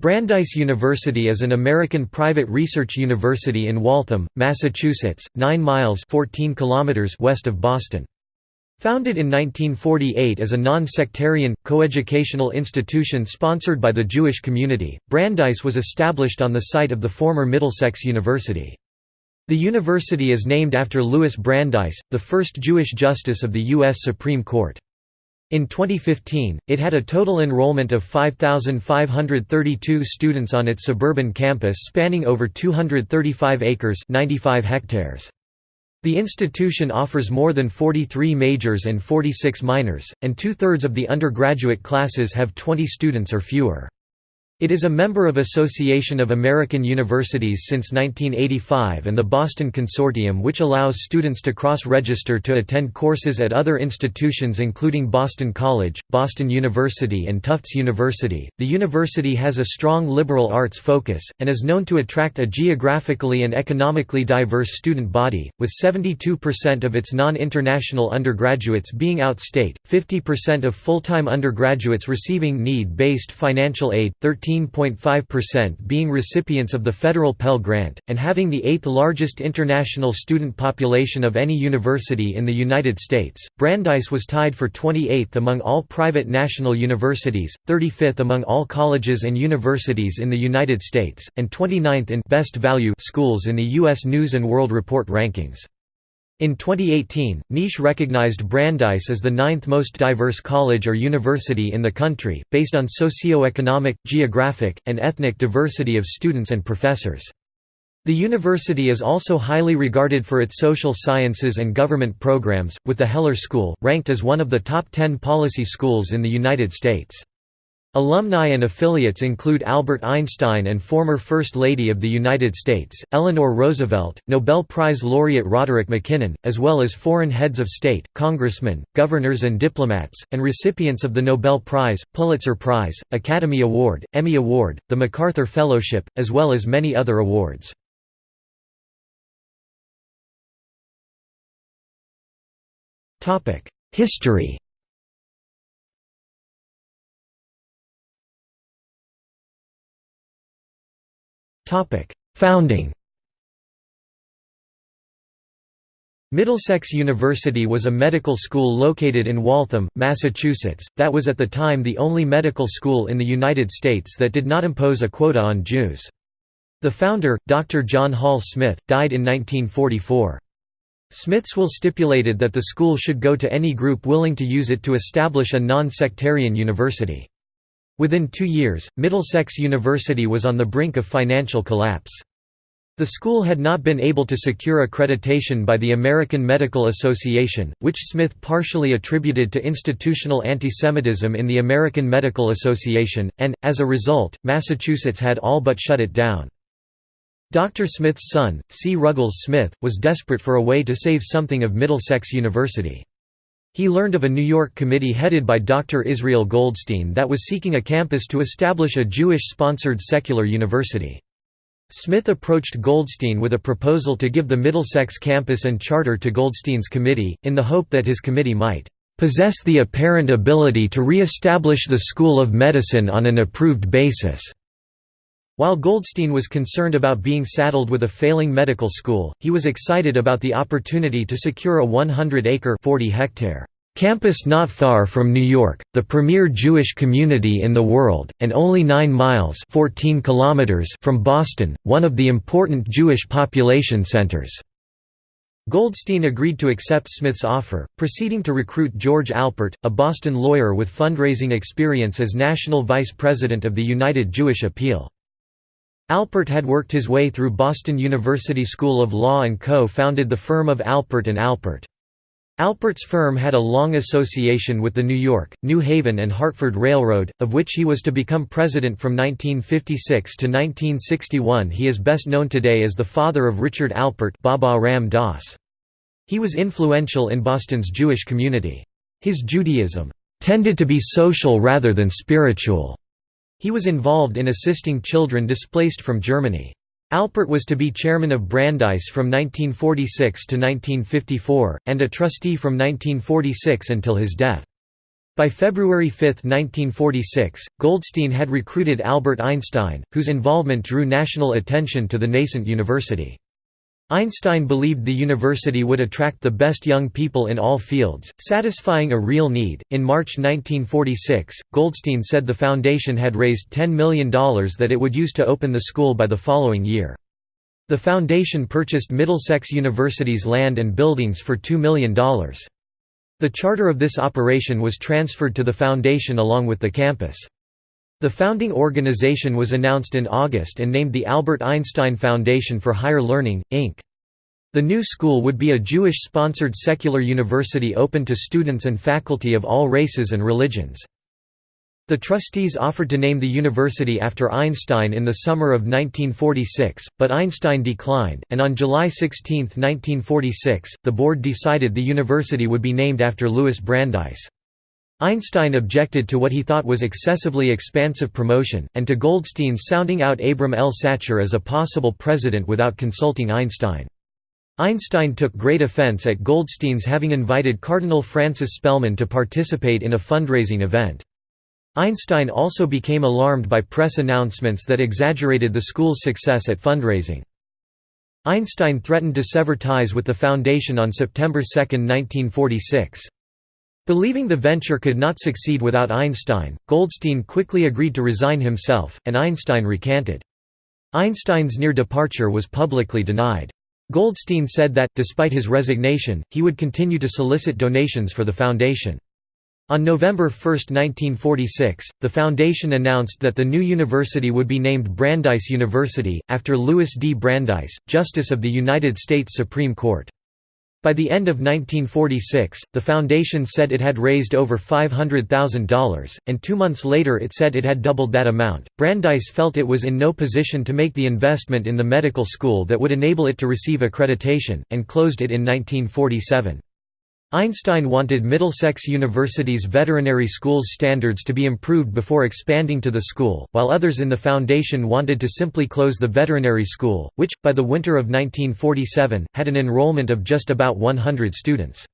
Brandeis University is an American private research university in Waltham, Massachusetts, 9 miles 14 kilometers west of Boston. Founded in 1948 as a non-sectarian, coeducational institution sponsored by the Jewish community, Brandeis was established on the site of the former Middlesex University. The university is named after Louis Brandeis, the first Jewish justice of the U.S. Supreme Court. In 2015, it had a total enrollment of 5,532 students on its suburban campus spanning over 235 acres 95 hectares. The institution offers more than 43 majors and 46 minors, and two-thirds of the undergraduate classes have 20 students or fewer. It is a member of Association of American Universities since 1985 and the Boston Consortium which allows students to cross-register to attend courses at other institutions including Boston College, Boston University and Tufts University. The university has a strong liberal arts focus, and is known to attract a geographically and economically diverse student body, with 72% of its non-international undergraduates being out-state, 50% of full-time undergraduates receiving need-based financial aid, 13 15.5% being recipients of the federal Pell Grant, and having the eighth largest international student population of any university in the United States. Brandeis was tied for 28th among all private national universities, 35th among all colleges and universities in the United States, and 29th in best value schools in the U.S. News & World Report rankings. In 2018, Niche recognized Brandeis as the ninth most diverse college or university in the country, based on socio-economic, geographic, and ethnic diversity of students and professors. The university is also highly regarded for its social sciences and government programs, with the Heller School, ranked as one of the top 10 policy schools in the United States. Alumni and affiliates include Albert Einstein and former First Lady of the United States, Eleanor Roosevelt, Nobel Prize laureate Roderick MacKinnon, as well as foreign heads of state, congressmen, governors and diplomats, and recipients of the Nobel Prize, Pulitzer Prize, Academy Award, Emmy Award, the MacArthur Fellowship, as well as many other awards. History Founding Middlesex University was a medical school located in Waltham, Massachusetts, that was at the time the only medical school in the United States that did not impose a quota on Jews. The founder, Dr. John Hall Smith, died in 1944. Smith's will stipulated that the school should go to any group willing to use it to establish a non-sectarian university. Within two years, Middlesex University was on the brink of financial collapse. The school had not been able to secure accreditation by the American Medical Association, which Smith partially attributed to institutional antisemitism in the American Medical Association, and, as a result, Massachusetts had all but shut it down. Dr. Smith's son, C. Ruggles Smith, was desperate for a way to save something of Middlesex University. He learned of a New York committee headed by Dr. Israel Goldstein that was seeking a campus to establish a Jewish-sponsored secular university. Smith approached Goldstein with a proposal to give the Middlesex campus and charter to Goldstein's committee, in the hope that his committee might "...possess the apparent ability to re-establish the School of Medicine on an approved basis." While Goldstein was concerned about being saddled with a failing medical school, he was excited about the opportunity to secure a 100-acre campus not far from New York, the premier Jewish community in the world, and only 9 miles 14 kilometers from Boston, one of the important Jewish population centers. Goldstein agreed to accept Smith's offer, proceeding to recruit George Alpert, a Boston lawyer with fundraising experience as national vice president of the United Jewish Appeal. Alpert had worked his way through Boston University School of Law and co-founded the firm of Alpert and Alpert. Alpert's firm had a long association with the New York, New Haven and Hartford Railroad, of which he was to become president from 1956 to 1961 he is best known today as the father of Richard Alpert Baba Ram Dass. He was influential in Boston's Jewish community. His Judaism "...tended to be social rather than spiritual." He was involved in assisting children displaced from Germany. Alpert was to be chairman of Brandeis from 1946 to 1954, and a trustee from 1946 until his death. By February 5, 1946, Goldstein had recruited Albert Einstein, whose involvement drew national attention to the nascent university. Einstein believed the university would attract the best young people in all fields, satisfying a real need. In March 1946, Goldstein said the foundation had raised $10 million that it would use to open the school by the following year. The foundation purchased Middlesex University's land and buildings for $2 million. The charter of this operation was transferred to the foundation along with the campus. The founding organization was announced in August and named the Albert Einstein Foundation for Higher Learning, Inc. The new school would be a Jewish-sponsored secular university open to students and faculty of all races and religions. The trustees offered to name the university after Einstein in the summer of 1946, but Einstein declined, and on July 16, 1946, the board decided the university would be named after Louis Brandeis. Einstein objected to what he thought was excessively expansive promotion, and to Goldstein's sounding out Abram L. Sachar as a possible president without consulting Einstein. Einstein took great offense at Goldstein's having invited Cardinal Francis Spellman to participate in a fundraising event. Einstein also became alarmed by press announcements that exaggerated the school's success at fundraising. Einstein threatened to sever ties with the foundation on September 2, 1946. Believing the venture could not succeed without Einstein, Goldstein quickly agreed to resign himself, and Einstein recanted. Einstein's near departure was publicly denied. Goldstein said that, despite his resignation, he would continue to solicit donations for the foundation. On November 1, 1946, the foundation announced that the new university would be named Brandeis University, after Louis D. Brandeis, Justice of the United States Supreme Court. By the end of 1946, the foundation said it had raised over $500,000, and two months later it said it had doubled that amount. Brandeis felt it was in no position to make the investment in the medical school that would enable it to receive accreditation, and closed it in 1947. Einstein wanted Middlesex University's veterinary school's standards to be improved before expanding to the school, while others in the foundation wanted to simply close the veterinary school, which, by the winter of 1947, had an enrollment of just about 100 students.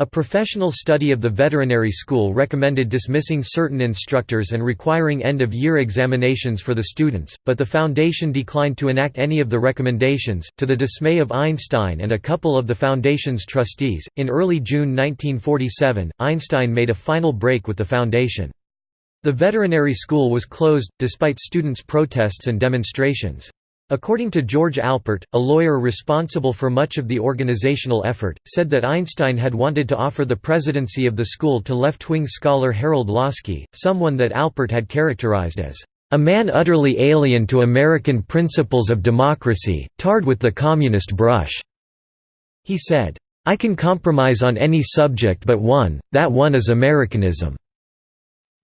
A professional study of the veterinary school recommended dismissing certain instructors and requiring end-of-year examinations for the students, but the foundation declined to enact any of the recommendations, to the dismay of Einstein and a couple of the foundation's trustees. In early June 1947, Einstein made a final break with the foundation. The veterinary school was closed, despite students' protests and demonstrations. According to George Alpert, a lawyer responsible for much of the organizational effort, said that Einstein had wanted to offer the presidency of the school to left-wing scholar Harold Laski, someone that Alpert had characterized as a man utterly alien to American principles of democracy, tarred with the communist brush. He said, I can compromise on any subject but one, that one is Americanism.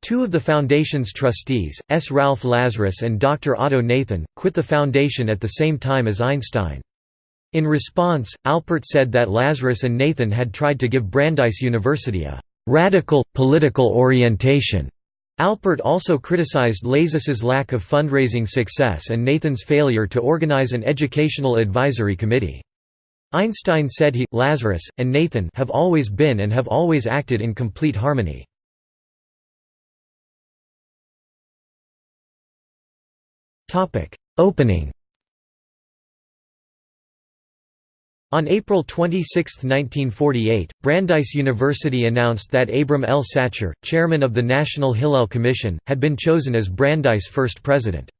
Two of the Foundation's trustees, S. Ralph Lazarus and Dr. Otto Nathan, quit the Foundation at the same time as Einstein. In response, Alpert said that Lazarus and Nathan had tried to give Brandeis University a «radical, political orientation». Alpert also criticized Lazarus's lack of fundraising success and Nathan's failure to organize an educational advisory committee. Einstein said he, Lazarus, and Nathan have always been and have always acted in complete harmony. Opening On April 26, 1948, Brandeis University announced that Abram L. Sachar, chairman of the National Hillel Commission, had been chosen as Brandeis' first president.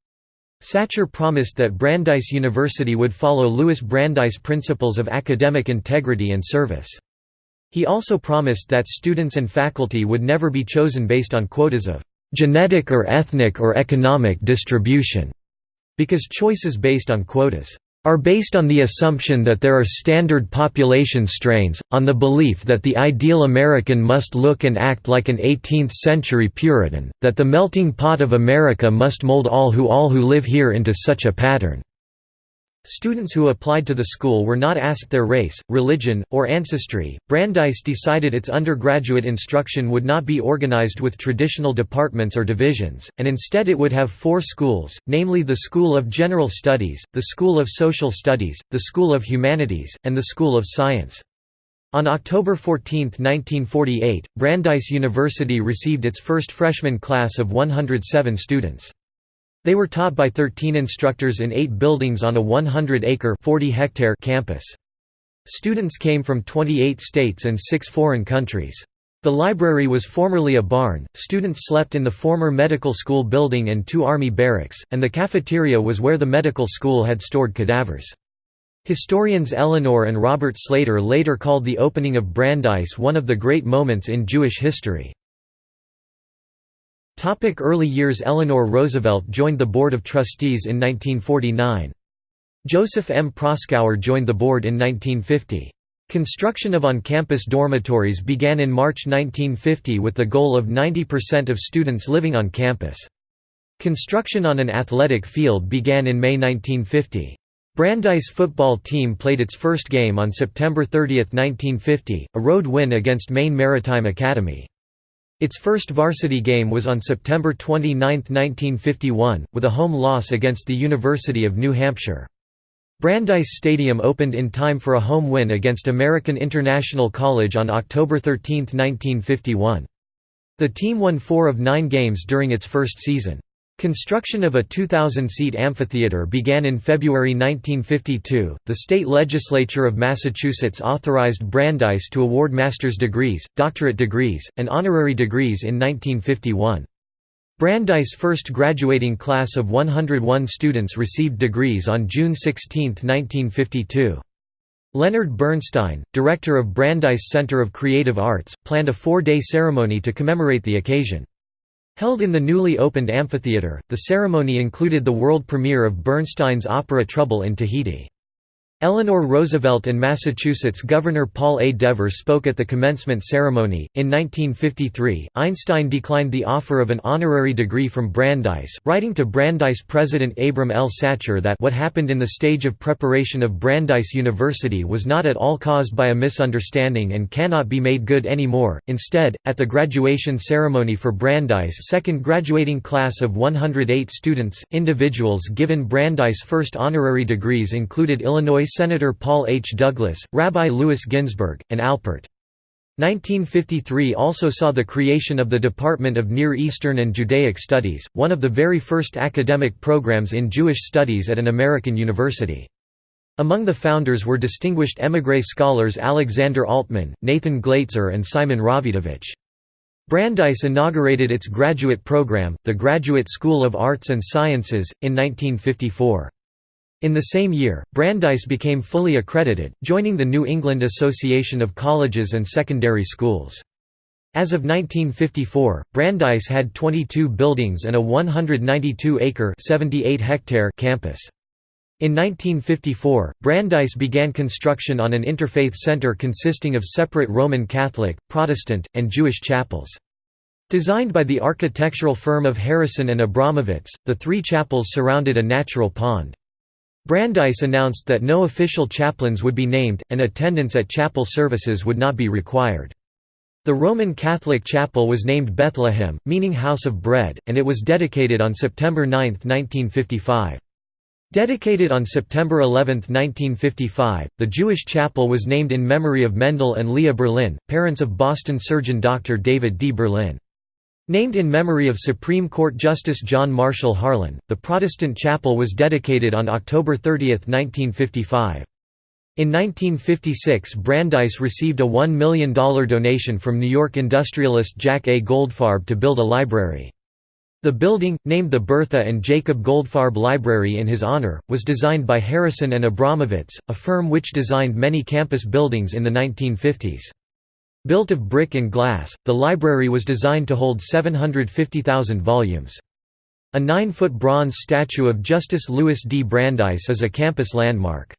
Sachar promised that Brandeis University would follow Louis Brandeis' principles of academic integrity and service. He also promised that students and faculty would never be chosen based on quotas of genetic or ethnic or economic distribution, because choices based on quotas are based on the assumption that there are standard population strains, on the belief that the ideal American must look and act like an 18th-century Puritan, that the melting pot of America must mold all who all who live here into such a pattern. Students who applied to the school were not asked their race, religion, or ancestry. Brandeis decided its undergraduate instruction would not be organized with traditional departments or divisions, and instead it would have four schools, namely the School of General Studies, the School of Social Studies, the School of Humanities, and the School of Science. On October 14, 1948, Brandeis University received its first freshman class of 107 students. They were taught by 13 instructors in eight buildings on a 100-acre campus. Students came from 28 states and six foreign countries. The library was formerly a barn, students slept in the former medical school building and two army barracks, and the cafeteria was where the medical school had stored cadavers. Historians Eleanor and Robert Slater later called the opening of Brandeis one of the great moments in Jewish history. Early years Eleanor Roosevelt joined the Board of Trustees in 1949. Joseph M. Proskauer joined the board in 1950. Construction of on-campus dormitories began in March 1950 with the goal of 90% of students living on campus. Construction on an athletic field began in May 1950. Brandeis football team played its first game on September 30, 1950, a road win against Maine Maritime Academy. Its first varsity game was on September 29, 1951, with a home loss against the University of New Hampshire. Brandeis Stadium opened in time for a home win against American International College on October 13, 1951. The team won four of nine games during its first season. Construction of a 2,000-seat amphitheater began in February 1952. The state legislature of Massachusetts authorized Brandeis to award master's degrees, doctorate degrees, and honorary degrees in 1951. Brandeis' first graduating class of 101 students received degrees on June 16, 1952. Leonard Bernstein, director of Brandeis Center of Creative Arts, planned a four-day ceremony to commemorate the occasion. Held in the newly opened amphitheater, the ceremony included the world premiere of Bernstein's opera Trouble in Tahiti. Eleanor Roosevelt and Massachusetts Governor Paul A. Dever spoke at the commencement ceremony. In 1953, Einstein declined the offer of an honorary degree from Brandeis, writing to Brandeis President Abram L. Sachar that what happened in the stage of preparation of Brandeis University was not at all caused by a misunderstanding and cannot be made good anymore. Instead, at the graduation ceremony for Brandeis' second graduating class of 108 students, individuals given Brandeis' first honorary degrees included Illinois Senator Paul H. Douglas, Rabbi Louis Ginzberg, and Alpert. 1953 also saw the creation of the Department of Near Eastern and Judaic Studies, one of the very first academic programs in Jewish studies at an American university. Among the founders were distinguished émigré scholars Alexander Altmann, Nathan Glatzer and Simon Rawidowicz. Brandeis inaugurated its graduate program, the Graduate School of Arts and Sciences, in 1954. In the same year, Brandeis became fully accredited, joining the New England Association of Colleges and Secondary Schools. As of 1954, Brandeis had 22 buildings and a 192-acre campus. In 1954, Brandeis began construction on an interfaith center consisting of separate Roman Catholic, Protestant, and Jewish chapels. Designed by the architectural firm of Harrison and Abramovitz, the three chapels surrounded a natural pond. Brandeis announced that no official chaplains would be named, and attendance at chapel services would not be required. The Roman Catholic chapel was named Bethlehem, meaning House of Bread, and it was dedicated on September 9, 1955. Dedicated on September 11, 1955, the Jewish chapel was named in memory of Mendel and Leah Berlin, parents of Boston surgeon Dr. David D. Berlin. Named in memory of Supreme Court Justice John Marshall Harlan, the Protestant chapel was dedicated on October 30, 1955. In 1956 Brandeis received a $1 million donation from New York industrialist Jack A. Goldfarb to build a library. The building, named the Bertha and Jacob Goldfarb Library in his honor, was designed by Harrison and Abramovitz, a firm which designed many campus buildings in the 1950s. Built of brick and glass, the library was designed to hold 750,000 volumes. A nine-foot bronze statue of Justice Louis D. Brandeis is a campus landmark.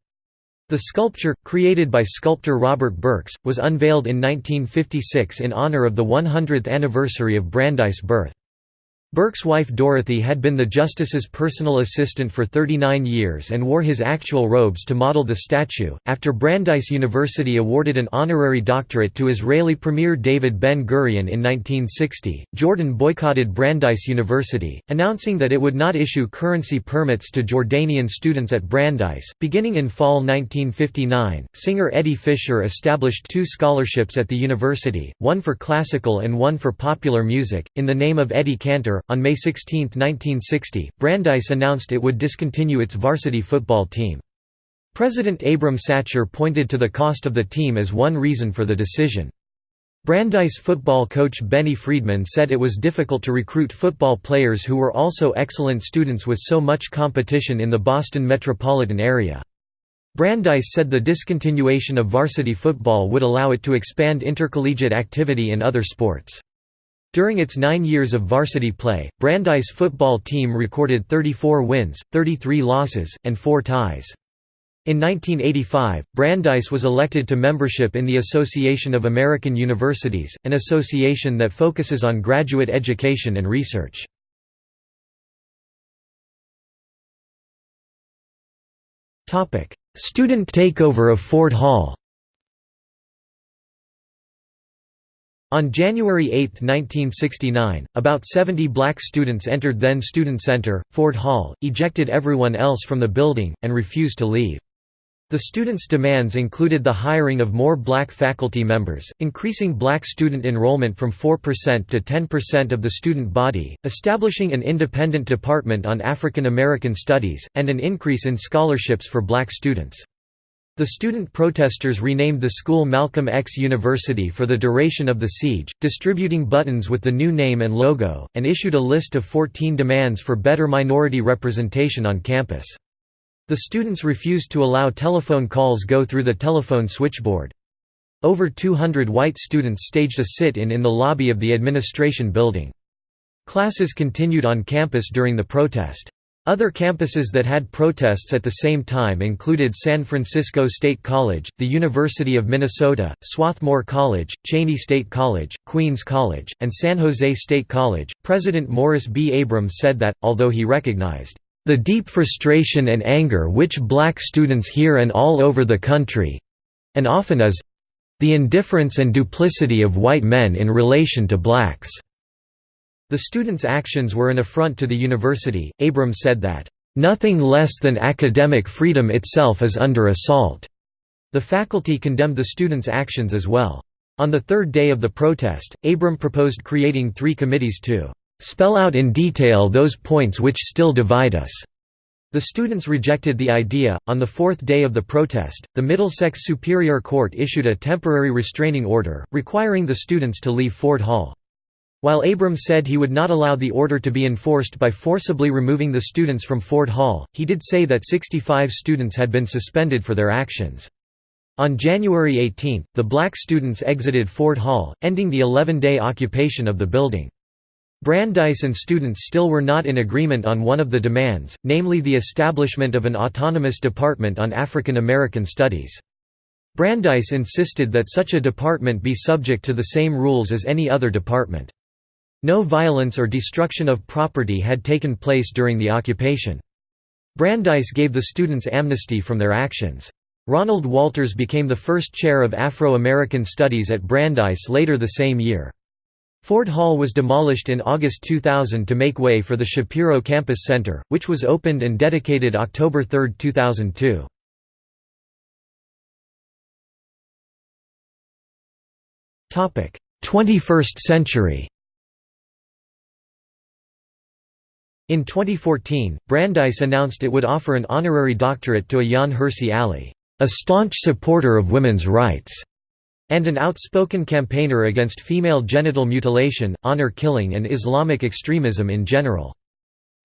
The sculpture, created by sculptor Robert Berks, was unveiled in 1956 in honor of the 100th anniversary of Brandeis' birth. Burke's wife Dorothy had been the justice's personal assistant for 39 years and wore his actual robes to model the statue. After Brandeis University awarded an honorary doctorate to Israeli Premier David Ben Gurion in 1960, Jordan boycotted Brandeis University, announcing that it would not issue currency permits to Jordanian students at Brandeis. Beginning in fall 1959, singer Eddie Fisher established two scholarships at the university, one for classical and one for popular music, in the name of Eddie Cantor on May 16, 1960, Brandeis announced it would discontinue its varsity football team. President Abram Sachar pointed to the cost of the team as one reason for the decision. Brandeis football coach Benny Friedman said it was difficult to recruit football players who were also excellent students with so much competition in the Boston metropolitan area. Brandeis said the discontinuation of varsity football would allow it to expand intercollegiate activity in other sports. During its nine years of varsity play, Brandeis football team recorded 34 wins, 33 losses, and 4 ties. In 1985, Brandeis was elected to membership in the Association of American Universities, an association that focuses on graduate education and research. Student takeover of Ford Hall On January 8, 1969, about 70 black students entered then Student Center, Ford Hall, ejected everyone else from the building, and refused to leave. The students' demands included the hiring of more black faculty members, increasing black student enrollment from 4% to 10% of the student body, establishing an independent department on African American studies, and an increase in scholarships for black students. The student protesters renamed the school Malcolm X University for the duration of the siege, distributing buttons with the new name and logo, and issued a list of 14 demands for better minority representation on campus. The students refused to allow telephone calls go through the telephone switchboard. Over 200 white students staged a sit-in in the lobby of the administration building. Classes continued on campus during the protest. Other campuses that had protests at the same time included San Francisco State College, the University of Minnesota, Swarthmore College, Cheyney State College, Queens College, and San Jose State College. President Morris B. Abrams said that, although he recognized the deep frustration and anger which black students here and all over the country and often is the indifference and duplicity of white men in relation to blacks. The students' actions were an affront to the university. Abrams said that, Nothing less than academic freedom itself is under assault. The faculty condemned the students' actions as well. On the third day of the protest, Abram proposed creating three committees to spell out in detail those points which still divide us. The students rejected the idea. On the fourth day of the protest, the Middlesex Superior Court issued a temporary restraining order, requiring the students to leave Ford Hall. While Abrams said he would not allow the order to be enforced by forcibly removing the students from Ford Hall, he did say that 65 students had been suspended for their actions. On January 18, the black students exited Ford Hall, ending the 11-day occupation of the building. Brandeis and students still were not in agreement on one of the demands, namely the establishment of an autonomous department on African American studies. Brandeis insisted that such a department be subject to the same rules as any other department. No violence or destruction of property had taken place during the occupation. Brandeis gave the students amnesty from their actions. Ronald Walters became the first chair of Afro-American Studies at Brandeis later the same year. Ford Hall was demolished in August 2000 to make way for the Shapiro Campus Center, which was opened and dedicated October 3, 2002. Topic: 21st century. In 2014, Brandeis announced it would offer an honorary doctorate to Ayaan Hirsi Ali, a staunch supporter of women's rights, and an outspoken campaigner against female genital mutilation, honor killing and Islamic extremism in general.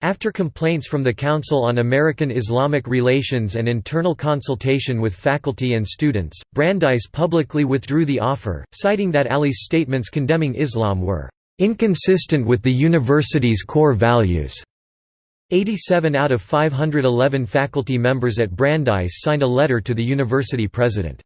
After complaints from the Council on American Islamic Relations and internal consultation with faculty and students, Brandeis publicly withdrew the offer, citing that Ali's statements condemning Islam were inconsistent with the university's core values. 87 out of 511 faculty members at Brandeis signed a letter to the university president.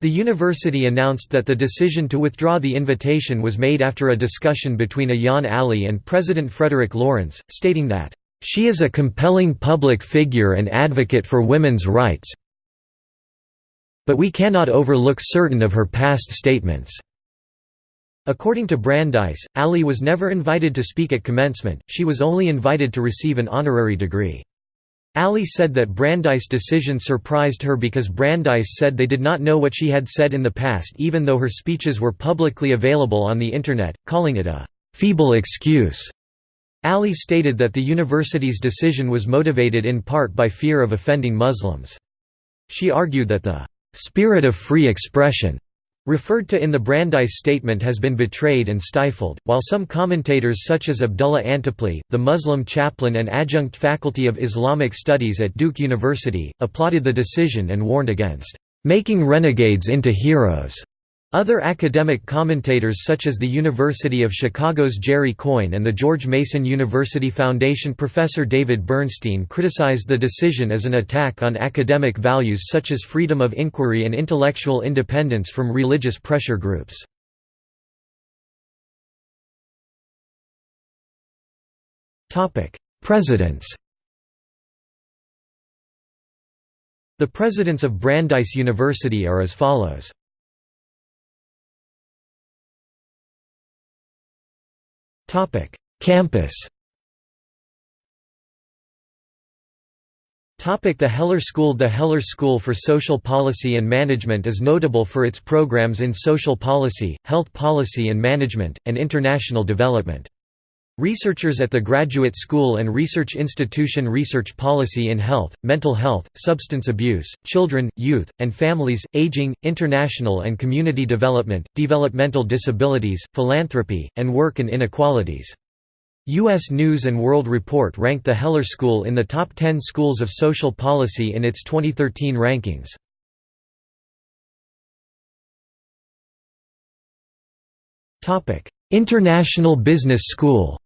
The university announced that the decision to withdraw the invitation was made after a discussion between Ayaan Ali and President Frederick Lawrence, stating that, "...she is a compelling public figure and advocate for women's rights but we cannot overlook certain of her past statements." According to Brandeis, Ali was never invited to speak at commencement, she was only invited to receive an honorary degree. Ali said that Brandeis' decision surprised her because Brandeis said they did not know what she had said in the past even though her speeches were publicly available on the Internet, calling it a «feeble excuse». Ali stated that the university's decision was motivated in part by fear of offending Muslims. She argued that the «spirit of free expression» referred to in the Brandeis statement has been betrayed and stifled, while some commentators such as Abdullah Antepli, the Muslim chaplain and adjunct faculty of Islamic Studies at Duke University, applauded the decision and warned against "...making renegades into heroes." Other academic commentators such as the University of Chicago's Jerry Coyne and the George Mason University Foundation professor David Bernstein criticized the decision as an attack on academic values such as freedom of inquiry and intellectual independence from religious pressure groups. Presidents The presidents of Brandeis University are as follows. Campus The Heller School The Heller School for Social Policy and Management is notable for its programs in social policy, health policy and management, and international development. Researchers at the Graduate School and Research Institution research policy in health, mental health, substance abuse, children, youth, and families, aging, international and community development, developmental disabilities, philanthropy, and work and inequalities. U.S. News & World Report ranked the Heller School in the top 10 schools of social policy in its 2013 rankings. International Business School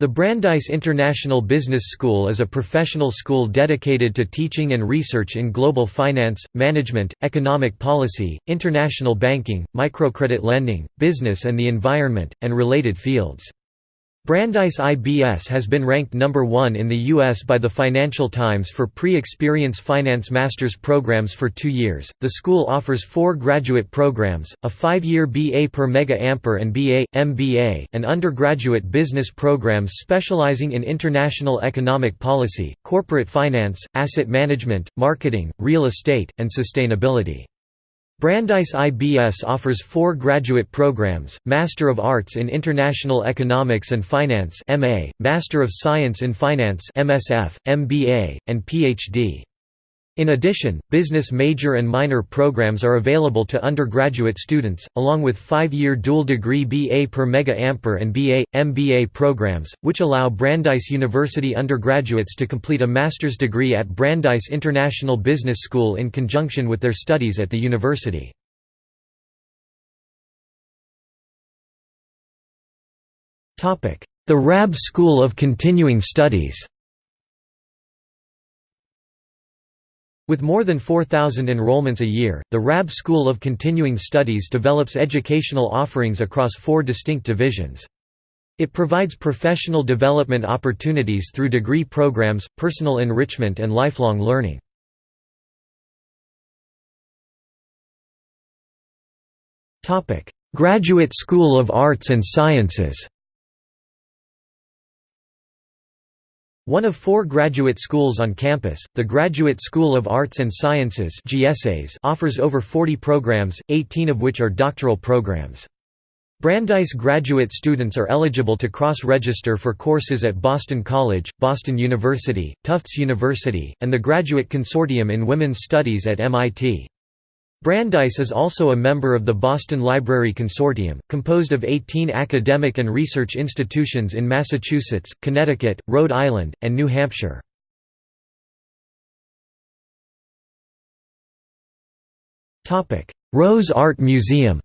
The Brandeis International Business School is a professional school dedicated to teaching and research in global finance, management, economic policy, international banking, microcredit lending, business and the environment, and related fields. Brandeis IBS has been ranked number one in the U.S. by the Financial Times for pre-experience finance master's programs for two years. The school offers four graduate programs, a five-year BA per Mega Ampere and BA, MBA, and undergraduate business programs specializing in international economic policy, corporate finance, asset management, marketing, real estate, and sustainability. Brandeis IBS offers four graduate programs, Master of Arts in International Economics and Finance MA, Master of Science in Finance MSF, MBA, and PhD. In addition, business major and minor programs are available to undergraduate students, along with five-year dual-degree BA per Mega Ampere and BA, MBA programs, which allow Brandeis University undergraduates to complete a master's degree at Brandeis International Business School in conjunction with their studies at the university. The Raab School of Continuing Studies With more than 4,000 enrollments a year, the Raab School of Continuing Studies develops educational offerings across four distinct divisions. It provides professional development opportunities through degree programs, personal enrichment and lifelong learning. Graduate School of Arts and Sciences One of four graduate schools on campus, the Graduate School of Arts and Sciences offers over 40 programs, 18 of which are doctoral programs. Brandeis graduate students are eligible to cross-register for courses at Boston College, Boston University, Tufts University, and the Graduate Consortium in Women's Studies at MIT. Brandeis is also a member of the Boston Library Consortium, composed of 18 academic and research institutions in Massachusetts, Connecticut, Rhode Island, and New Hampshire. Rose Art Museum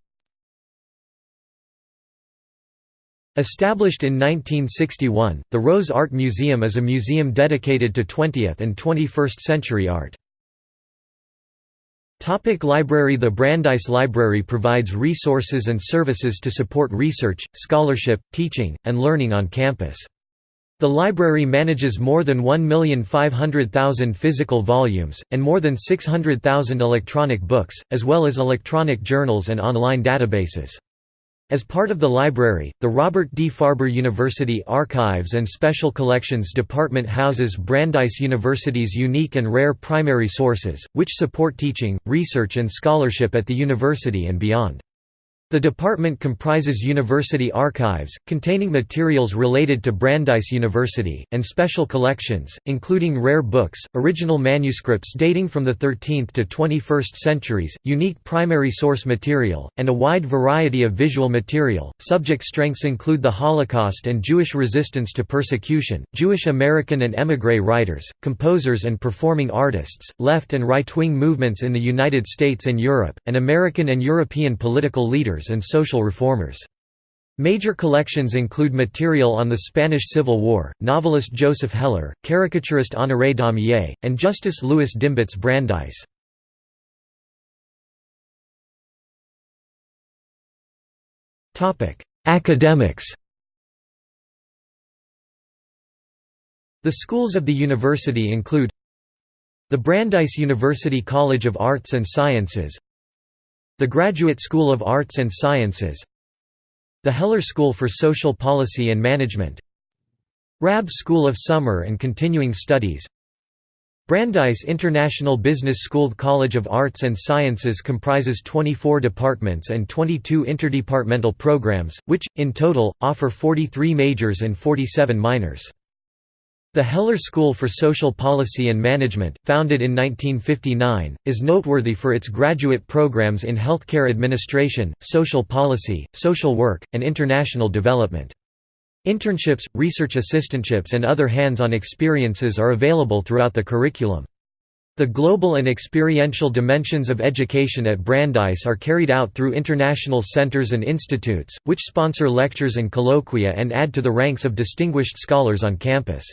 Established in 1961, the Rose Art Museum is a museum dedicated to 20th and 21st century art. Topic library The Brandeis Library provides resources and services to support research, scholarship, teaching, and learning on campus. The library manages more than 1,500,000 physical volumes, and more than 600,000 electronic books, as well as electronic journals and online databases. As part of the library, the Robert D. Farber University Archives and Special Collections Department houses Brandeis University's unique and rare primary sources, which support teaching, research and scholarship at the university and beyond. The department comprises university archives, containing materials related to Brandeis University, and special collections, including rare books, original manuscripts dating from the 13th to 21st centuries, unique primary source material, and a wide variety of visual material. Subject strengths include the Holocaust and Jewish resistance to persecution, Jewish American and émigré writers, composers and performing artists, left and right wing movements in the United States and Europe, and American and European political leaders and social reformers. Major collections include material on the Spanish Civil War, novelist Joseph Heller, caricaturist Honoré Daumier, and Justice Louis Dembitz Brandeis. Academics The schools of the university include the Brandeis University College of Arts and Sciences the Graduate School of Arts and Sciences The Heller School for Social Policy and Management Raab School of Summer and Continuing Studies Brandeis International Business School College of Arts and Sciences comprises 24 departments and 22 interdepartmental programs, which, in total, offer 43 majors and 47 minors. The Heller School for Social Policy and Management, founded in 1959, is noteworthy for its graduate programs in healthcare administration, social policy, social work, and international development. Internships, research assistantships and other hands-on experiences are available throughout the curriculum. The global and experiential dimensions of education at Brandeis are carried out through international centers and institutes, which sponsor lectures and colloquia and add to the ranks of distinguished scholars on campus.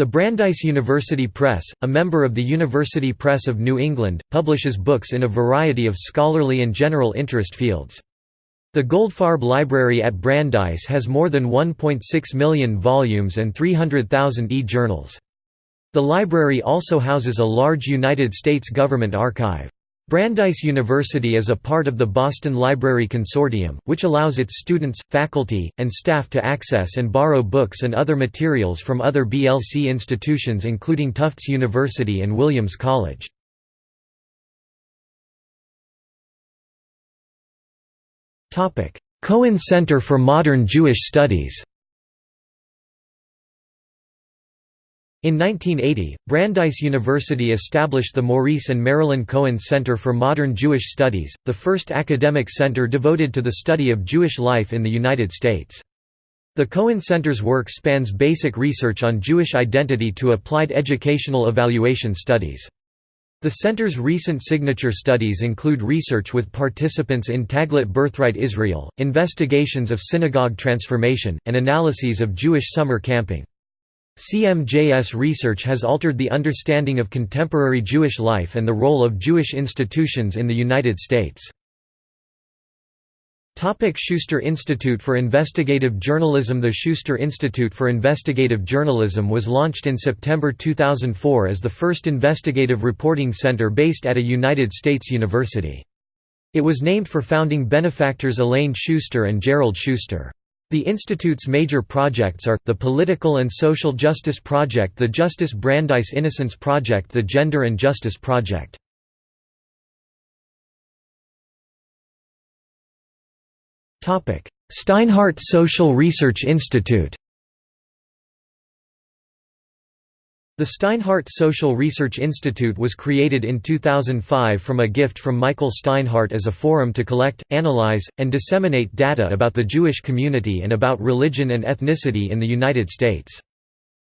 The Brandeis University Press, a member of the University Press of New England, publishes books in a variety of scholarly and general interest fields. The Goldfarb Library at Brandeis has more than 1.6 million volumes and 300,000 e-journals. The library also houses a large United States government archive. Brandeis University is a part of the Boston Library Consortium, which allows its students, faculty, and staff to access and borrow books and other materials from other BLC institutions including Tufts University and Williams College. Cohen Center for Modern Jewish Studies In 1980, Brandeis University established the Maurice and Marilyn Cohen Center for Modern Jewish Studies, the first academic center devoted to the study of Jewish life in the United States. The Cohen Center's work spans basic research on Jewish identity to applied educational evaluation studies. The center's recent signature studies include research with participants in Taglit Birthright Israel, investigations of synagogue transformation, and analyses of Jewish summer camping. CMJS research has altered the understanding of contemporary Jewish life and the role of Jewish institutions in the United States. Schuster Institute for Investigative Journalism The Schuster Institute for Investigative Journalism was launched in September 2004 as the first investigative reporting center based at a United States university. It was named for founding benefactors Elaine Schuster and Gerald Schuster. The Institute's major projects are, the Political and Social Justice Project the Justice Brandeis Innocence Project the Gender and Justice Project. Steinhardt Social Research Institute The Steinhardt Social Research Institute was created in 2005 from a gift from Michael Steinhardt as a forum to collect, analyze, and disseminate data about the Jewish community and about religion and ethnicity in the United States.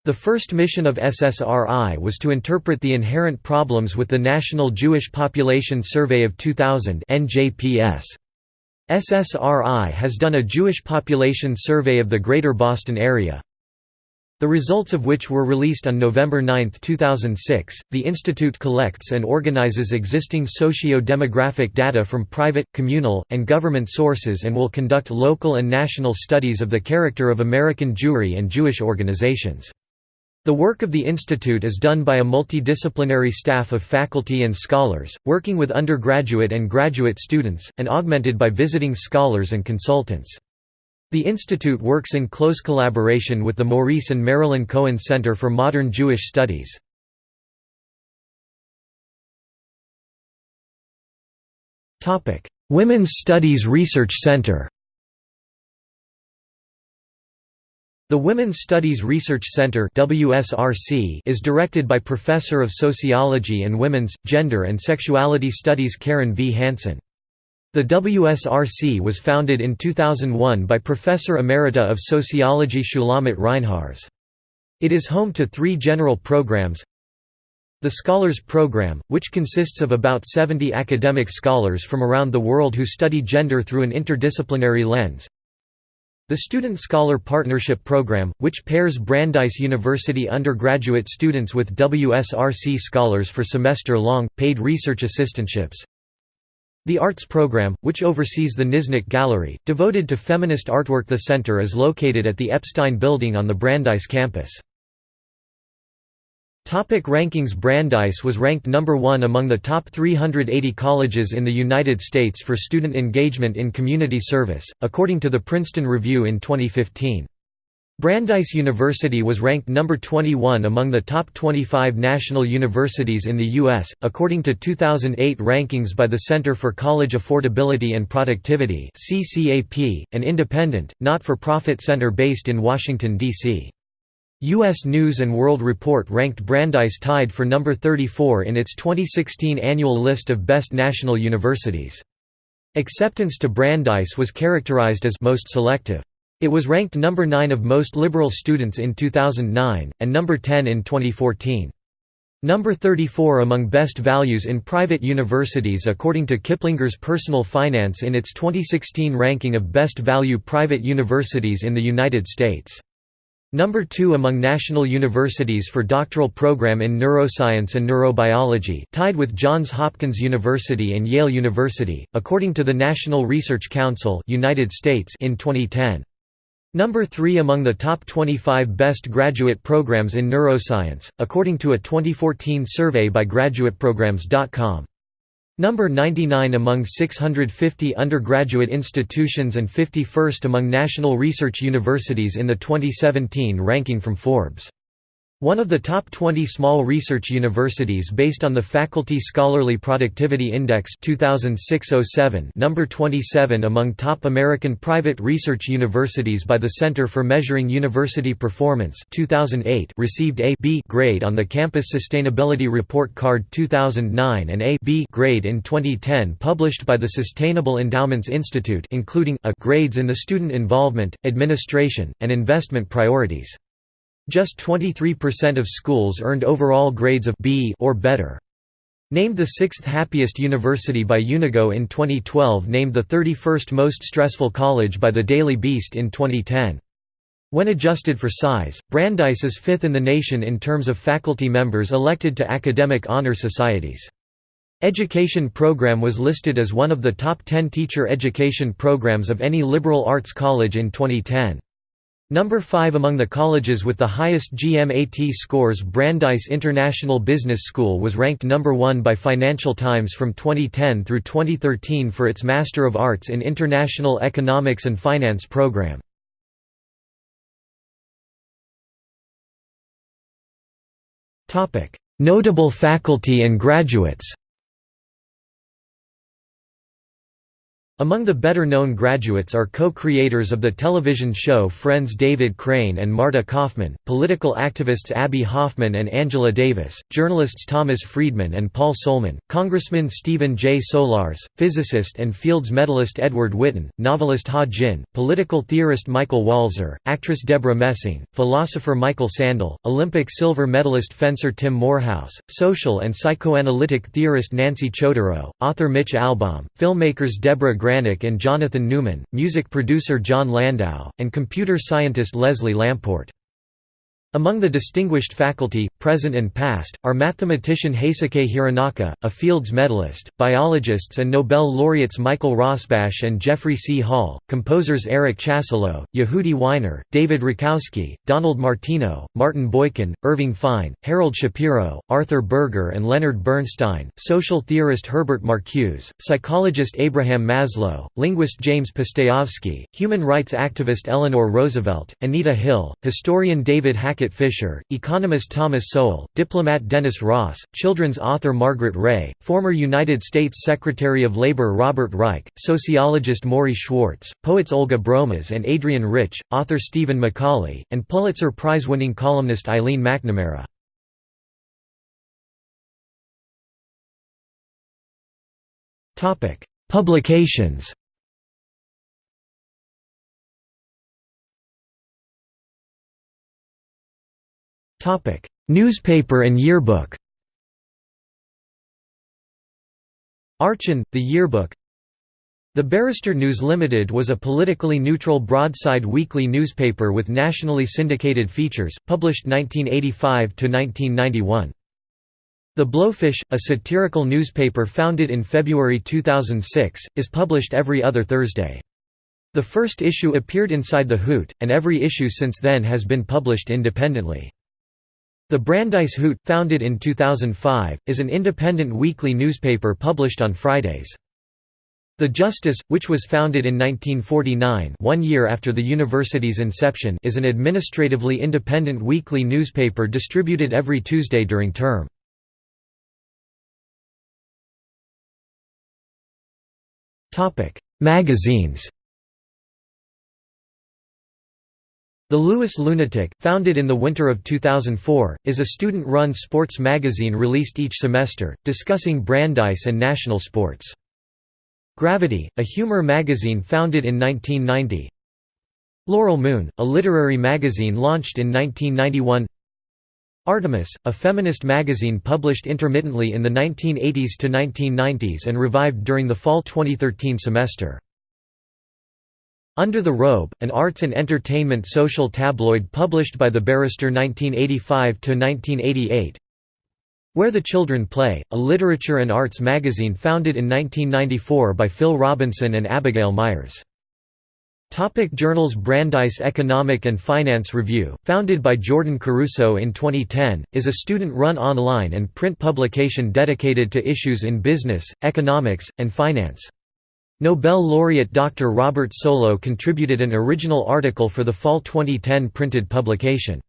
The first mission of SSRI was to interpret the inherent problems with the National Jewish Population Survey of 2000 NJPS. SSRI has done a Jewish population survey of the Greater Boston area, the results of which were released on November 9, 2006. The Institute collects and organizes existing socio demographic data from private, communal, and government sources and will conduct local and national studies of the character of American Jewry and Jewish organizations. The work of the institute is done by a multidisciplinary staff of faculty and scholars, working with undergraduate and graduate students, and augmented by visiting scholars and consultants. The institute works in close collaboration with the Maurice and Marilyn Cohen Center for Modern Jewish Studies. Women's Studies Research Center The Women's Studies Research Center is directed by Professor of Sociology and Women's, Gender and Sexuality Studies Karen V. Hansen. The WSRC was founded in 2001 by Professor Emerita of Sociology Shulamit Reinharz. It is home to three general programs the Scholars Program, which consists of about 70 academic scholars from around the world who study gender through an interdisciplinary lens the Student Scholar Partnership Program, which pairs Brandeis University undergraduate students with WSRC scholars for semester-long, paid research assistantships. The Arts Program, which oversees the Kniznick Gallery, devoted to feminist artwork The center is located at the Epstein Building on the Brandeis campus. Topic rankings Brandeis was ranked number 1 among the top 380 colleges in the United States for student engagement in community service, according to the Princeton Review in 2015. Brandeis University was ranked number 21 among the top 25 national universities in the U.S., according to 2008 rankings by the Center for College Affordability and Productivity an independent, not-for-profit center based in Washington, D.C. U.S. News & World Report ranked Brandeis tied for number 34 in its 2016 annual list of best national universities. Acceptance to Brandeis was characterized as most selective. It was ranked number 9 of most liberal students in 2009, and number 10 in 2014. Number 34 among best values in private universities according to Kiplinger's Personal Finance in its 2016 ranking of best value private universities in the United States. Number 2 among national universities for doctoral program in neuroscience and neurobiology, tied with Johns Hopkins University and Yale University, according to the National Research Council United States in 2010. Number 3 among the top 25 best graduate programs in neuroscience, according to a 2014 survey by GraduatePrograms.com. Number 99 among 650 undergraduate institutions and 51st among national research universities in the 2017 ranking from Forbes. One of the top 20 small research universities based on the Faculty Scholarly Productivity Index 2006-07 number 27 among top American private research universities by the Center for Measuring University Performance 2008 received a B grade on the Campus Sustainability Report Card 2009 and a B grade in 2010 published by the Sustainable Endowments Institute including A grades in the student involvement, administration, and investment priorities. Just 23% of schools earned overall grades of B or better. Named the sixth happiest university by Unigo in 2012 named the 31st most stressful college by the Daily Beast in 2010. When adjusted for size, Brandeis is fifth in the nation in terms of faculty members elected to academic honor societies. Education program was listed as one of the top 10 teacher education programs of any liberal arts college in 2010. Number 5 among the colleges with the highest GMAT scores Brandeis International Business School was ranked number 1 by Financial Times from 2010 through 2013 for its Master of Arts in International Economics and Finance program. Notable faculty and graduates Among the better-known graduates are co-creators of the television show Friends David Crane and Marta Kauffman, political activists Abbie Hoffman and Angela Davis, journalists Thomas Friedman and Paul Solman, Congressman Stephen J. Solarz, physicist and Fields medalist Edward Witten, novelist Ha Jin, political theorist Michael Walzer, actress Deborah Messing, philosopher Michael Sandel, Olympic silver medalist fencer Tim Morehouse, social and psychoanalytic theorist Nancy Chodorow, author Mitch Albom, filmmakers Deborah Granik and Jonathan Newman, music producer Jon Landau, and computer scientist Leslie Lamport. Among the distinguished faculty, present and past, are mathematician Heisuke Hironaka, a Fields medalist, biologists and Nobel laureates Michael Rosbash and Jeffrey C. Hall, composers Eric Chasalow, Yehudi Wyner, David Rakowski, Donald Martino, Martin Boykan, Irving Fine, Harold Shapero, Arthur Berger and Leonard Bernstein, social theorist Herbert Marcuse, psychologist Abraham Maslow, linguist James Pustejovsky, human rights activist Eleanor Roosevelt, Anita Hill, historian David Hackett Fischer, economist Thomas Sowell, diplomat Dennis Ross, children's author Margret Rey, former United States Secretary of Labor Robert Reich, sociologist Morrie Schwartz, poets Olga Broumas and Adrienne Rich, author Stephen McCauley, and Pulitzer Prize-winning columnist Eileen McNamara. Publications Topic: Newspaper and yearbook. Archon, the yearbook. The Barrister News Limited was a politically neutral broadside weekly newspaper with nationally syndicated features, published 1985 to 1991. The Blowfish, a satirical newspaper founded in February 2006, is published every other Thursday. The first issue appeared inside The Hoot, and every issue since then has been published independently. The Brandeis Hoot, founded in 2005, is an independent weekly newspaper published on Fridays. The Justice, which was founded in 1949 one year after the university's inception is an administratively independent weekly newspaper distributed every Tuesday during term. Magazines The Lewis Lunatic, founded in the winter of 2004, is a student-run sports magazine released each semester, discussing Brandeis and national sports. Gravity, a humor magazine founded in 1990 Laurel Moon, a literary magazine launched in 1991 Artemis, a feminist magazine published intermittently in the 1980s to 1990s and revived during the fall 2013 semester. Under the Robe, an arts and entertainment social tabloid published by the Barrister 1985–1988 Where the Children Play, a literature and arts magazine founded in 1994 by Phil Robinson and Abigail Myers. Topic journals Brandeis Economic and Finance Review, founded by Jordan Caruso in 2010, is a student-run online and print publication dedicated to issues in business, economics, and finance. Nobel laureate Dr. Robert Solow contributed an original article for the fall 2010 printed publication.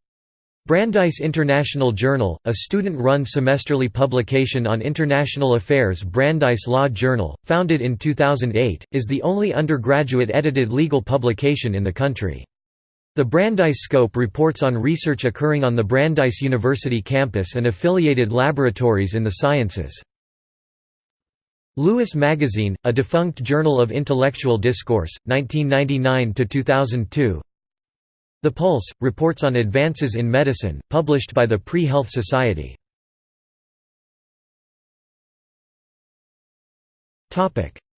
Brandeis International Journal, a student-run semesterly publication on international affairs Brandeis Law Journal, founded in 2008, is the only undergraduate edited legal publication in the country. The Brandeis Scope reports on research occurring on the Brandeis University campus and affiliated laboratories in the sciences. Lewis Magazine, a defunct journal of intellectual discourse, 1999–2002 The Pulse, reports on advances in medicine, published by the Pre-Health Society.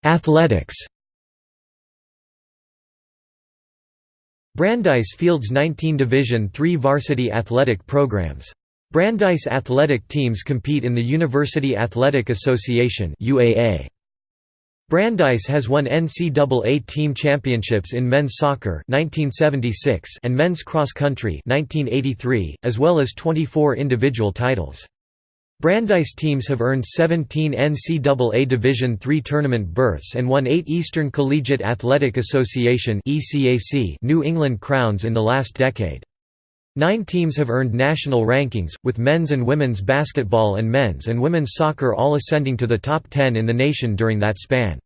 Athletics Brandeis fields 19 Division III varsity athletic programs. Brandeis athletic teams compete in the University Athletic Association UAA. Brandeis has won NCAA team championships in men's soccer 1976 and men's cross country 1983, as well as 24 individual titles. Brandeis teams have earned 17 NCAA Division III tournament berths and won 8 Eastern Collegiate Athletic Association New England crowns in the last decade. Nine teams have earned national rankings, with men's and women's basketball and men's and women's soccer all ascending to the top 10 in the nation during that span.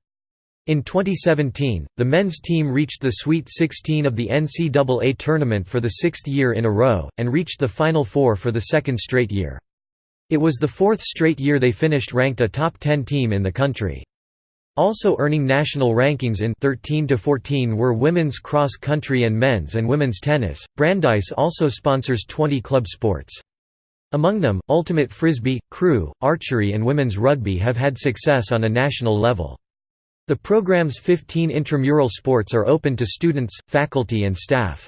In 2017, the men's team reached the Sweet 16 of the NCAA tournament for the sixth year in a row, and reached the Final Four for the second straight year. It was the fourth straight year they finished ranked a top 10 team in the country. Also earning national rankings in 13 to 14 were women's cross country and men's and women's tennis. Brandeis also sponsors 20 club sports. Among them, ultimate frisbee, crew, archery and women's rugby have had success on a national level. The program's 15 intramural sports are open to students, faculty and staff.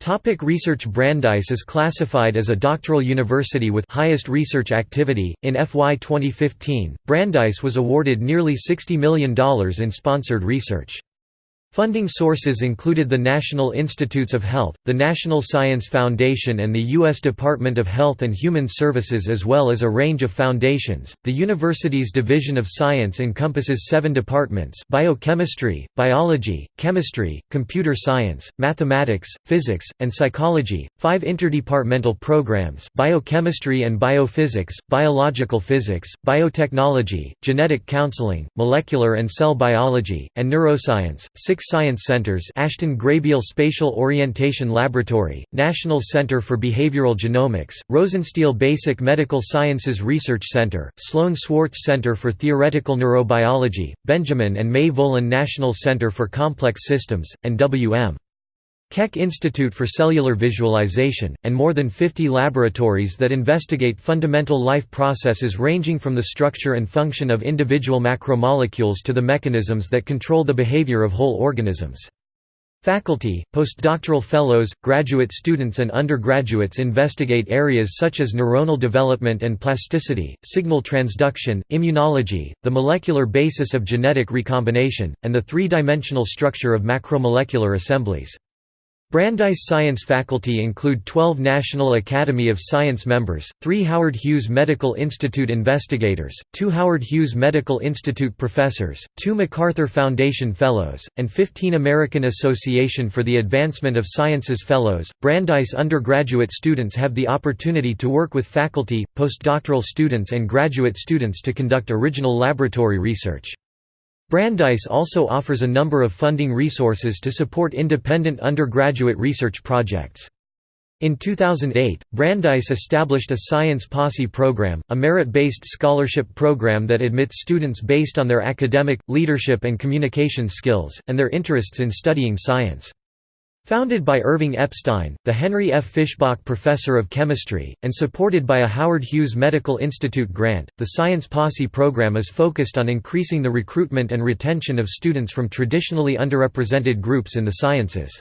Topic research Brandeis is classified as a doctoral university with highest research activity. In FY 2015, Brandeis was awarded nearly $60 million in sponsored research. Funding sources included the National Institutes of Health, the National Science Foundation, and the U.S. Department of Health and Human Services, as well as a range of foundations. The university's Division of Science encompasses seven departments biochemistry, biology, chemistry, computer science, mathematics, physics, and psychology, five interdepartmental programs biochemistry and biophysics, biological physics, biotechnology, genetic counseling, molecular and cell biology, and neuroscience, six Science Centers Ashton Graybiel Spatial Orientation Laboratory, National Center for Behavioral Genomics, Rosenstiel Basic Medical Sciences Research Center, Sloan Swartz Center for Theoretical Neurobiology, Benjamin and May Volen National Center for Complex Systems, and W.M. Keck Institute for Cellular Visualization, and more than 50 laboratories that investigate fundamental life processes ranging from the structure and function of individual macromolecules to the mechanisms that control the behavior of whole organisms. Faculty, postdoctoral fellows, graduate students and undergraduates investigate areas such as neuronal development and plasticity, signal transduction, immunology, the molecular basis of genetic recombination, and the three-dimensional structure of macromolecular assemblies. Brandeis science faculty include 12 National Academy of Science members, 3 Howard Hughes Medical Institute investigators, 2 Howard Hughes Medical Institute professors, 2 MacArthur Foundation Fellows, and 15 American Association for the Advancement of Sciences Fellows. Brandeis undergraduate students have the opportunity to work with faculty, postdoctoral students, and graduate students to conduct original laboratory research. Brandeis also offers a number of funding resources to support independent undergraduate research projects. In 2008, Brandeis established a Science Posse program, a merit-based scholarship program that admits students based on their academic, leadership and communication skills, and their interests in studying science. Founded by Irving Epstein, the Henry F. Fischbach Professor of Chemistry, and supported by a Howard Hughes Medical Institute grant, the Science Posse program is focused on increasing the recruitment and retention of students from traditionally underrepresented groups in the sciences.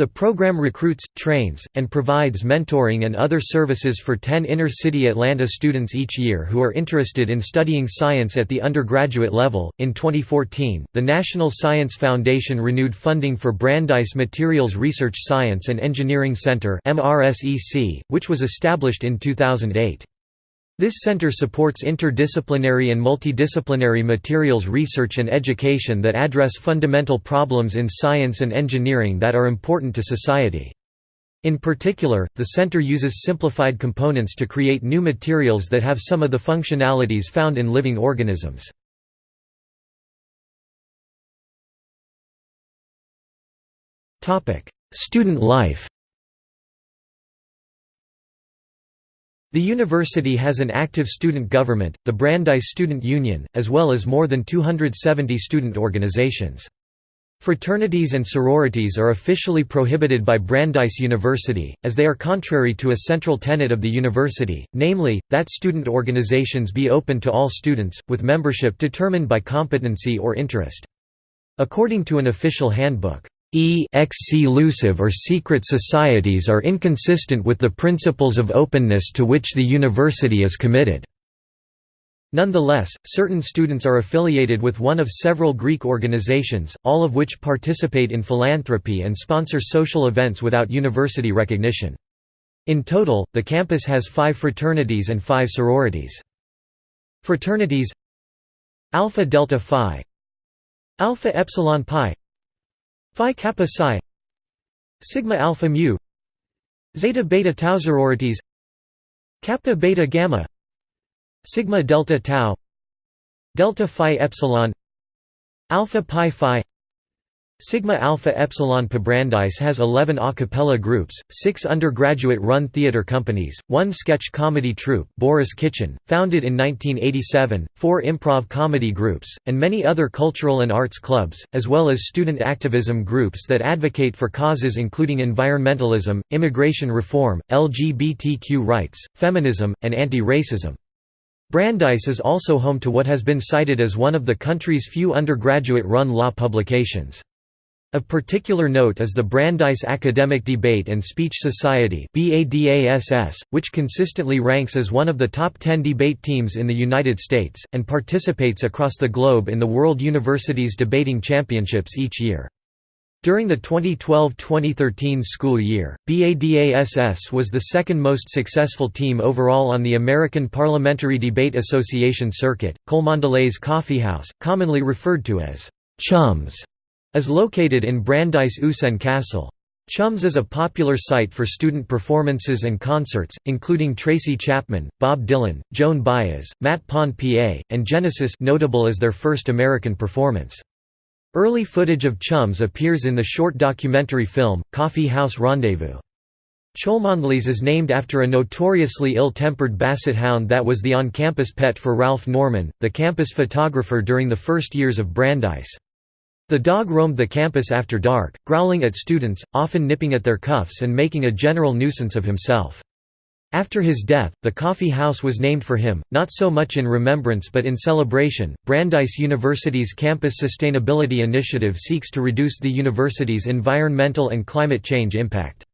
The program recruits, trains, and provides mentoring and other services for 10 inner-city Atlanta students each year who are interested in studying science at the undergraduate level. In 2014, the National Science Foundation renewed funding for Brandeis Materials Research Science and Engineering Center (MRSEC), which was established in 2008. This center supports interdisciplinary and multidisciplinary materials research and education that address fundamental problems in science and engineering that are important to society. In particular, the center uses simplified components to create new materials that have some of the functionalities found in living organisms. Student life The university has an active student government, the Brandeis Student Union, as well as more than 270 student organizations. Fraternities and sororities are officially prohibited by Brandeis University, as they are contrary to a central tenet of the university, namely, that student organizations be open to all students, with membership determined by competency or interest. According to an official handbook, exclusive or secret societies are inconsistent with the principles of openness to which the university is committed. Nonetheless, certain students are affiliated with one of several Greek organizations, all of which participate in philanthropy and sponsor social events without university recognition. In total, the campus has five fraternities and five sororities. Fraternities Alpha Delta Phi Alpha Epsilon Pi Phi Kappa Psi Sigma Alpha Mu Zeta Beta Tau sororities Kappa Beta Gamma Sigma Delta Tau Delta Phi Epsilon Alpha Pi Phi Sigma Alpha Epsilon Pi Brandeis has 11 a cappella groups, 6 undergraduate-run theater companies, 1 sketch comedy troupe Boris Kitchen, founded in 1987, 4 improv comedy groups, and many other cultural and arts clubs, as well as student activism groups that advocate for causes including environmentalism, immigration reform, LGBTQ rights, feminism, and anti-racism. Brandeis is also home to what has been cited as one of the country's few undergraduate-run law publications. Of particular note is the Brandeis Academic Debate and Speech Society which consistently ranks as one of the top 10 debate teams in the United States, and participates across the globe in the World Universities Debating Championships each year. During the 2012–2013 school year, BADASS was the second most successful team overall on the American Parliamentary Debate Association circuit. Cholmondeley's Coffeehouse, commonly referred to as Chums, is located in Brandeis Usen Castle. Chums is a popular site for student performances and concerts, including Tracy Chapman, Bob Dylan, Joan Baez, Matt Pond PA, and Genesis notable as their first American performance. Early footage of Chums appears in the short documentary film, Coffee House Rendezvous. Cholmondeley's is named after a notoriously ill-tempered basset hound that was the on-campus pet for Ralph Norman, the campus photographer during the first years of Brandeis. The dog roamed the campus after dark, growling at students, often nipping at their cuffs and making a general nuisance of himself. After his death, the coffee house was named for him, not so much in remembrance but in celebration. Brandeis University's Campus Sustainability Initiative seeks to reduce the university's environmental and climate change impact.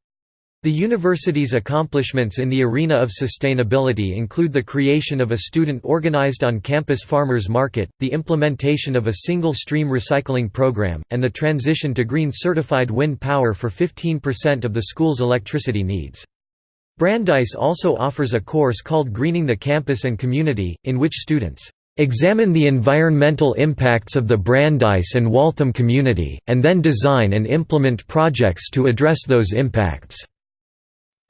The university's accomplishments in the arena of sustainability include the creation of a student-organized on-campus farmers market, the implementation of a single-stream recycling program, and the transition to green-certified wind power for 15% of the school's electricity needs. Brandeis also offers a course called Greening the Campus and Community, in which students examine the environmental impacts of the Brandeis and Waltham community, and then design and implement projects to address those impacts.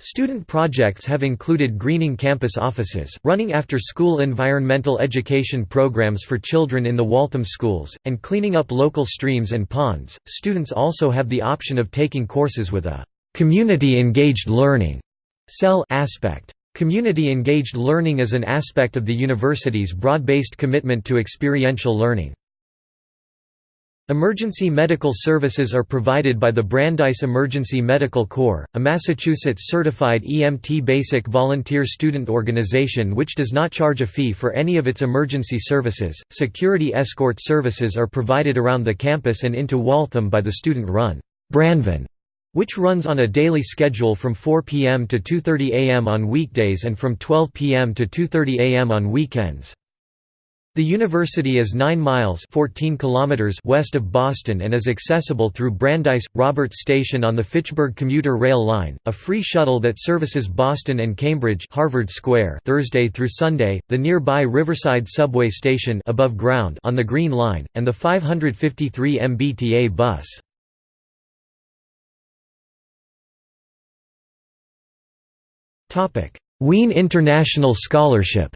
Student projects have included greening campus offices, running after-school environmental education programs for children in the Waltham schools, and cleaning up local streams and ponds. Students also have the option of taking courses with a community-engaged learning cell aspect. Community-engaged learning is an aspect of the university's broad-based commitment to experiential learning. Emergency medical services are provided by the Brandeis Emergency Medical Corps, a Massachusetts-certified EMT basic volunteer student organization which does not charge a fee for any of its emergency services. Security escort services are provided around the campus and into Waltham by the student-run Branvan, which runs on a daily schedule from 4 p.m. to 2:30 a.m. on weekdays and from 12 p.m. to 2:30 a.m. on weekends. The university is 9 miles 14 kilometers west of Boston and is accessible through Brandeis Roberts Station on the Fitchburg commuter rail line, a free shuttle that services Boston and Cambridge Harvard Square Thursday through Sunday, the nearby Riverside subway station above ground on the Green Line, and the 553 MBTA bus. Wien International Scholarship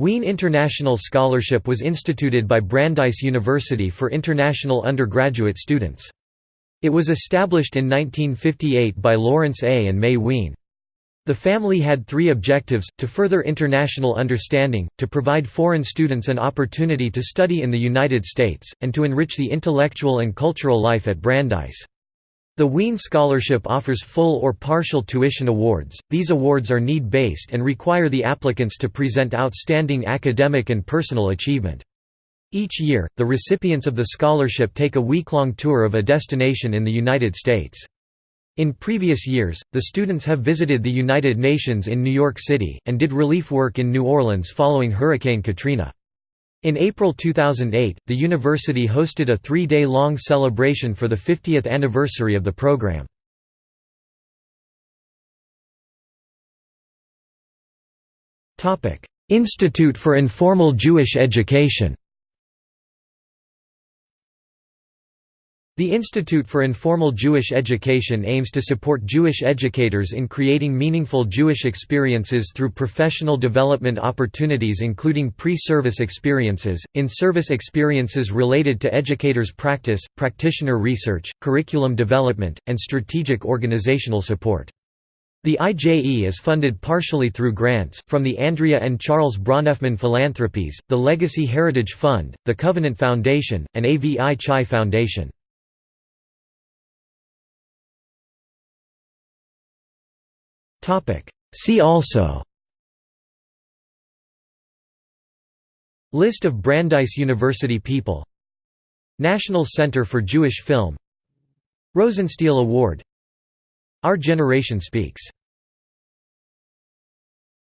Wien International Scholarship was instituted by Brandeis University for international undergraduate students. It was established in 1958 by Lawrence A. and May Wien. The family had three objectives, to further international understanding, to provide foreign students an opportunity to study in the United States, and to enrich the intellectual and cultural life at Brandeis. The Wien Scholarship offers full or partial tuition awards. These awards are need-based and require the applicants to present outstanding academic and personal achievement. Each year, the recipients of the scholarship take a week-long tour of a destination in the United States. In previous years, the students have visited the United Nations in New York City, and did relief work in New Orleans following Hurricane Katrina. In April 2008, the university hosted a three-day-long celebration for the 50th anniversary of the program. Institute for Informal Jewish Education The Institute for Informal Jewish Education aims to support Jewish educators in creating meaningful Jewish experiences through professional development opportunities including pre-service experiences, in-service experiences related to educators' practice, practitioner research, curriculum development, and strategic organizational support. The IJE is funded partially through grants, from the Andrea and Charles Bronfman Philanthropies, the Legacy Heritage Fund, the Covenant Foundation, and AVI Chai Foundation. See also. List of Brandeis University people. National Center for Jewish Film. Rosenstiel Award. Our Generation Speaks